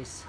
this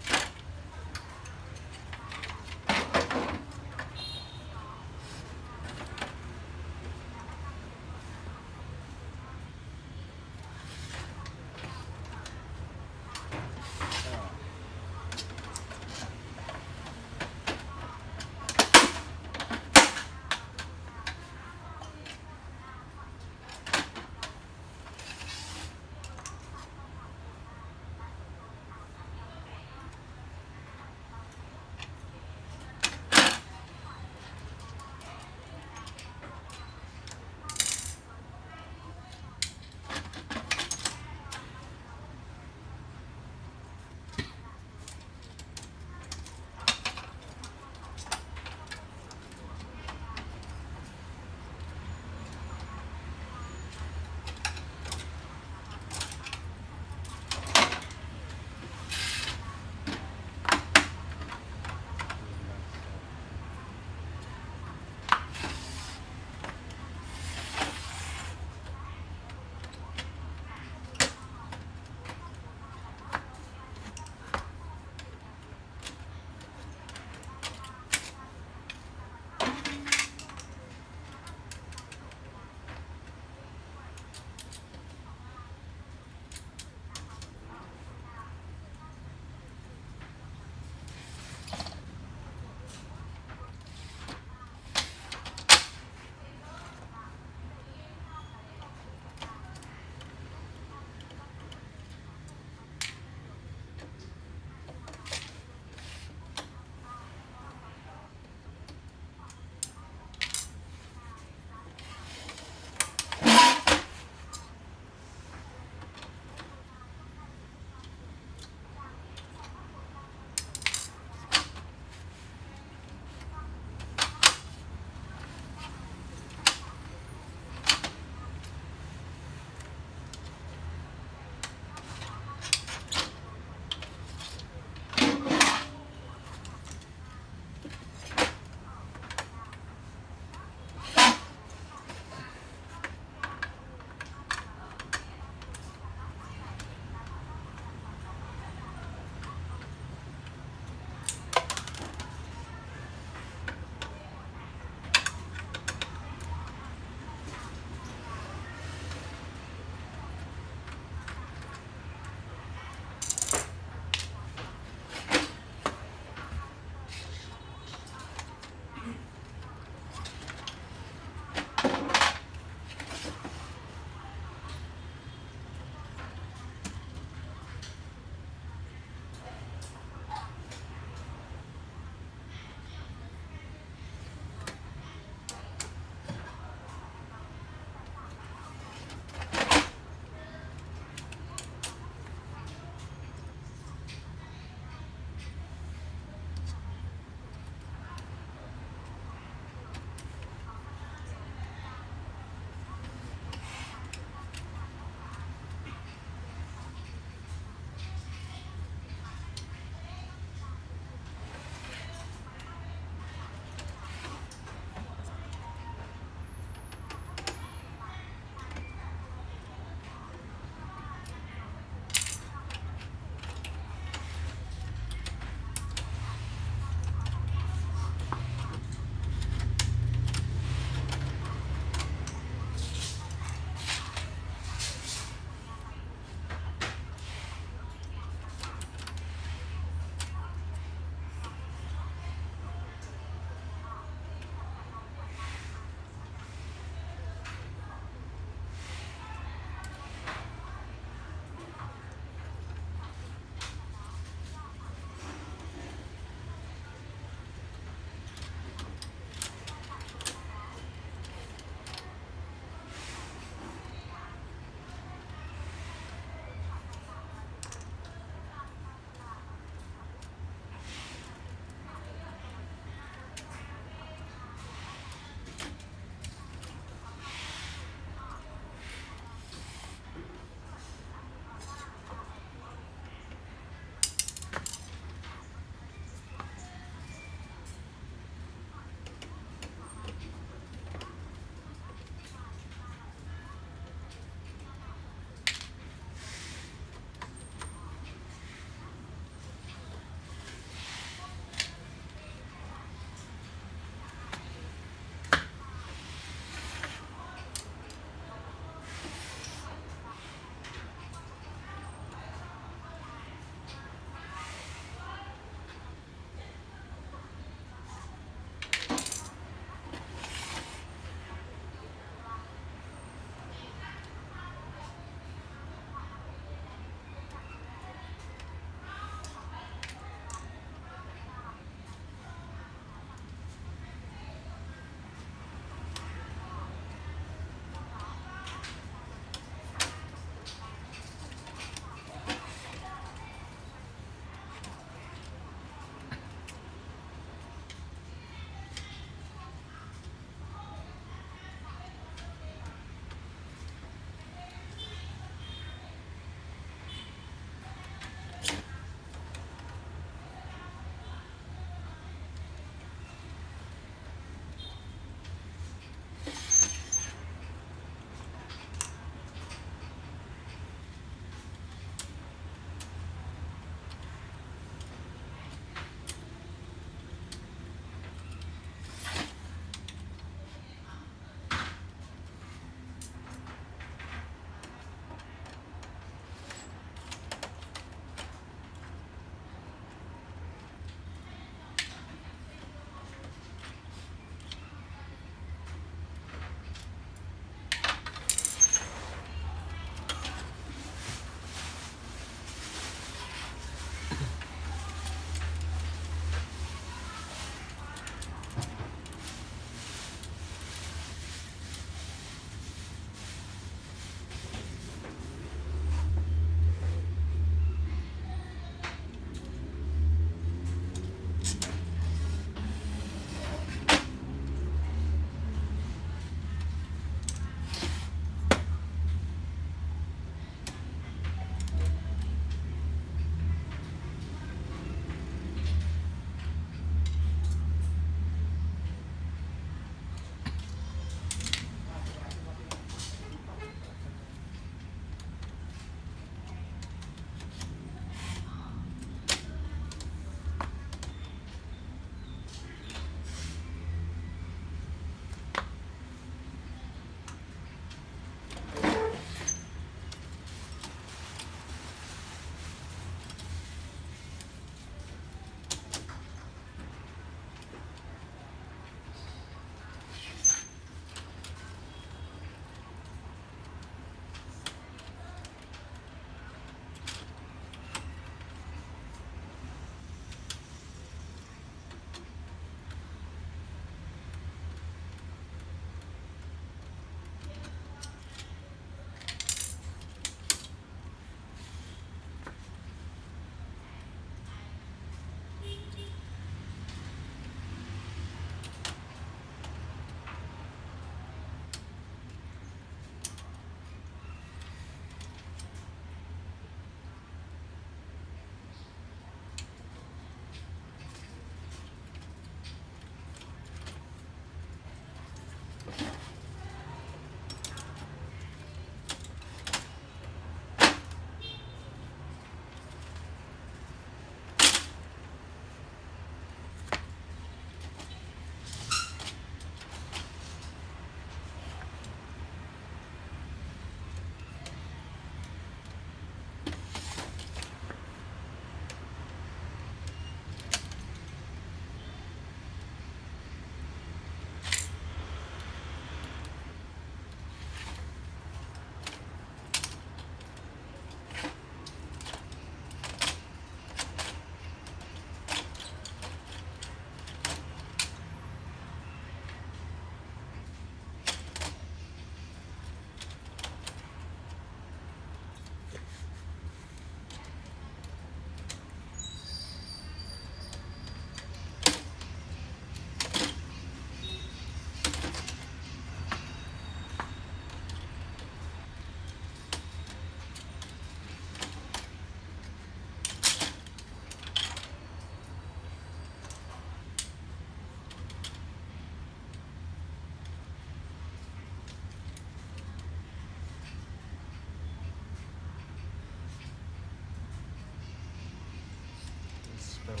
Okay.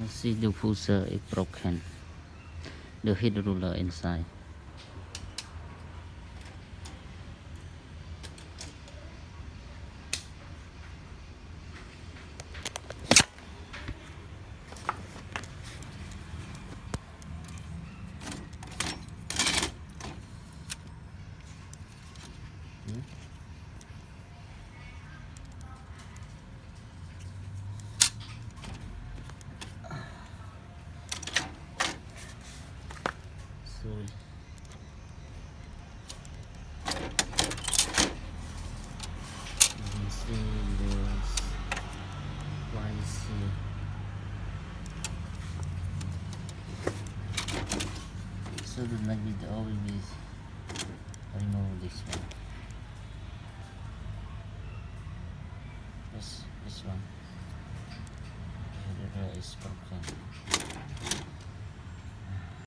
Let's see the fuser is broken. The heat ruler inside.